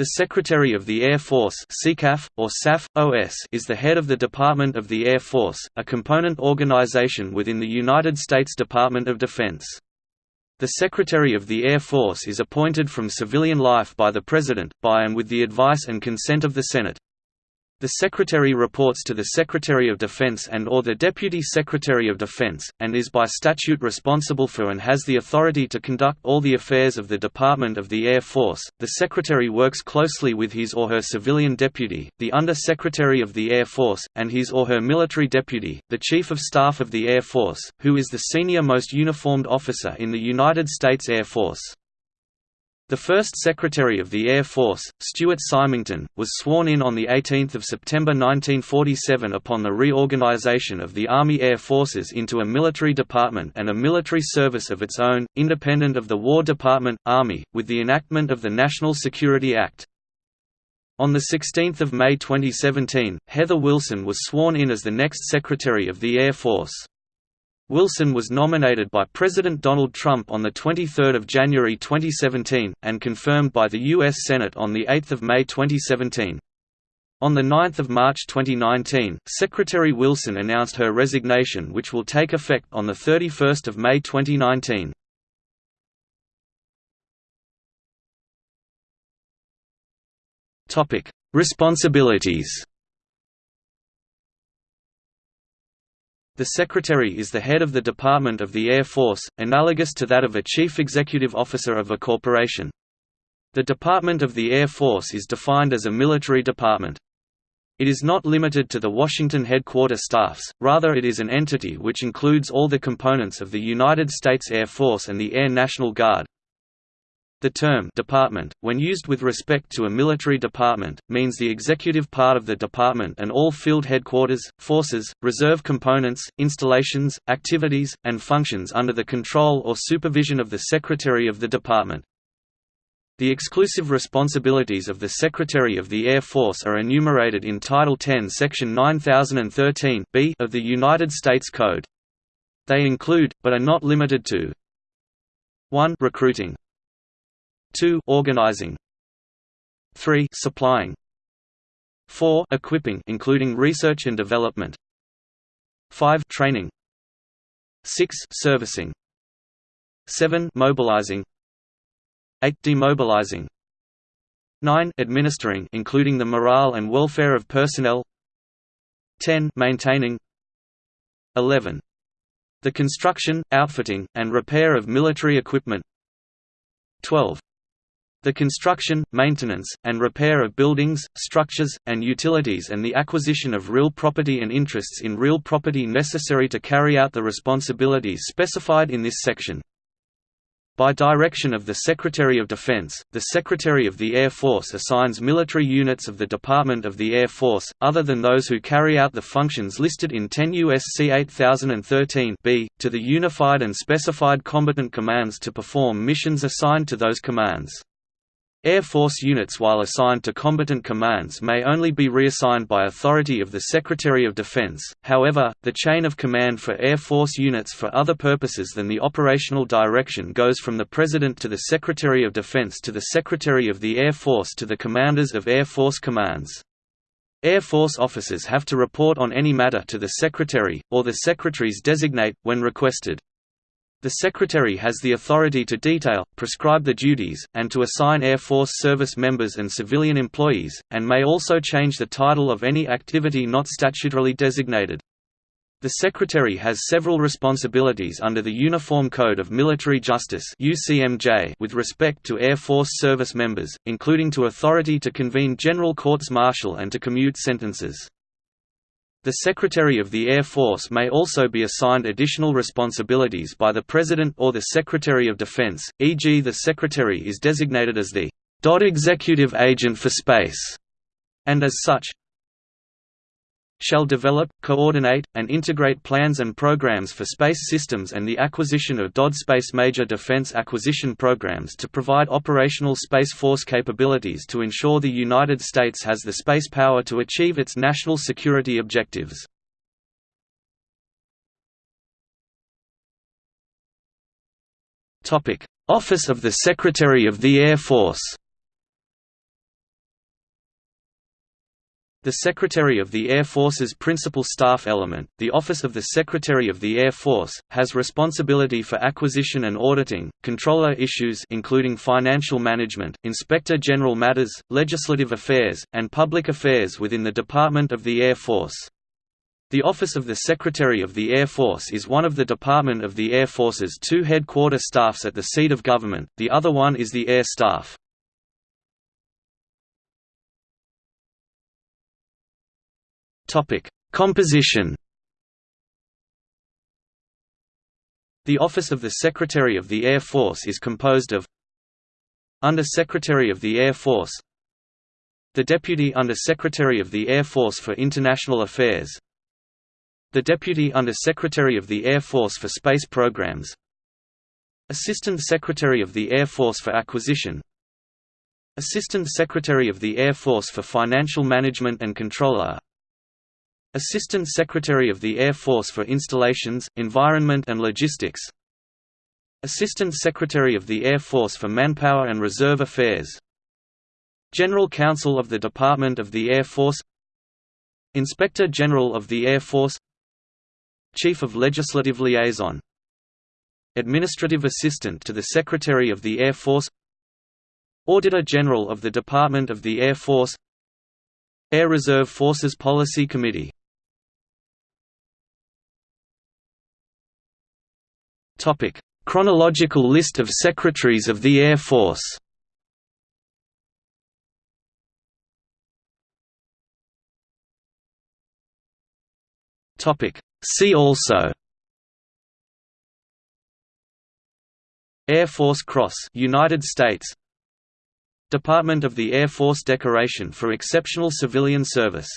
The Secretary of the Air Force or SAF, OS is the head of the Department of the Air Force, a component organization within the United States Department of Defense. The Secretary of the Air Force is appointed from civilian life by the President, by and with the advice and consent of the Senate. The Secretary reports to the Secretary of Defense and or the Deputy Secretary of Defense, and is by statute responsible for and has the authority to conduct all the affairs of the Department of the Air Force. The Secretary works closely with his or her civilian deputy, the Under Secretary of the Air Force, and his or her military deputy, the Chief of Staff of the Air Force, who is the senior most uniformed officer in the United States Air Force. The first Secretary of the Air Force, Stuart Symington, was sworn in on 18 September 1947 upon the reorganization of the Army Air Forces into a military department and a military service of its own, independent of the War Department, Army, with the enactment of the National Security Act. On 16 May 2017, Heather Wilson was sworn in as the next Secretary of the Air Force. Wilson was nominated by President Donald Trump on 23 January 2017, and confirmed by the U.S. Senate on 8 May 2017. On 9 March 2019, Secretary Wilson announced her resignation which will take effect on 31 May 2019. Responsibilities The Secretary is the head of the Department of the Air Force, analogous to that of a Chief Executive Officer of a corporation. The Department of the Air Force is defined as a military department. It is not limited to the Washington headquarter staffs, rather it is an entity which includes all the components of the United States Air Force and the Air National Guard, the term department, when used with respect to a military department, means the executive part of the department and all field headquarters, forces, reserve components, installations, activities, and functions under the control or supervision of the Secretary of the Department. The exclusive responsibilities of the Secretary of the Air Force are enumerated in Title 10 Section 9013 B of the United States Code. They include, but are not limited to 1 recruiting 2 organizing. 3 supplying. 4 equipping including research and development. 5 training. 6 servicing. 7 mobilizing. 8 demobilizing. 9 administering including the morale and welfare of personnel. 10 maintaining. 11 the construction, outfitting, and repair of military equipment. 12 the construction, maintenance, and repair of buildings, structures, and utilities and the acquisition of real property and interests in real property necessary to carry out the responsibilities specified in this section. By direction of the Secretary of Defense, the Secretary of the Air Force assigns military units of the Department of the Air Force, other than those who carry out the functions listed in 10 U.S.C. 8013 b, to the unified and specified combatant commands to perform missions assigned to those commands. Air Force units while assigned to combatant commands may only be reassigned by authority of the Secretary of Defense, however, the chain of command for Air Force units for other purposes than the operational direction goes from the President to the Secretary of Defense to the Secretary of the Air Force to the commanders of Air Force commands. Air Force officers have to report on any matter to the Secretary, or the Secretaries designate, when requested. The Secretary has the authority to detail, prescribe the duties, and to assign Air Force service members and civilian employees, and may also change the title of any activity not statutorily designated. The Secretary has several responsibilities under the Uniform Code of Military Justice with respect to Air Force service members, including to authority to convene general courts-martial and to commute sentences. The Secretary of the Air Force may also be assigned additional responsibilities by the President or the Secretary of Defense, e.g. the Secretary is designated as the Executive Agent for Space, and as such, shall develop, coordinate, and integrate plans and programs for space systems and the acquisition of DOD Space Major Defense Acquisition Programs to provide operational Space Force capabilities to ensure the United States has the space power to achieve its national security objectives. Office of the Secretary of the Air Force The Secretary of the Air Force's principal staff element, the Office of the Secretary of the Air Force, has responsibility for acquisition and auditing, comptroller issues including financial management, inspector general matters, legislative affairs, and public affairs within the Department of the Air Force. The Office of the Secretary of the Air Force is one of the Department of the Air Force's two headquarter staffs at the seat of government, the other one is the Air Staff. Composition. The Office of the Secretary of the Air Force is composed of Under Secretary of the Air Force The Deputy Under Secretary of the Air Force for International Affairs The Deputy Under Secretary of the Air Force for Space Programs Assistant Secretary of the Air Force for Acquisition Assistant Secretary of the Air Force for Financial Management and Comptroller Assistant Secretary of the Air Force for Installations, Environment and Logistics. Assistant Secretary of the Air Force for Manpower and Reserve Affairs. General Counsel of the Department of the Air Force. Inspector General of the Air Force. Chief of Legislative Liaison. Administrative Assistant to the Secretary of the Air Force. Auditor General of the Department of the Air Force. Air Reserve Forces Policy Committee Topic: Chronological list of Secretaries of the Air Force. Topic: See also. Air Force Cross, United States. Department of the Air Force Decoration for Exceptional Civilian Service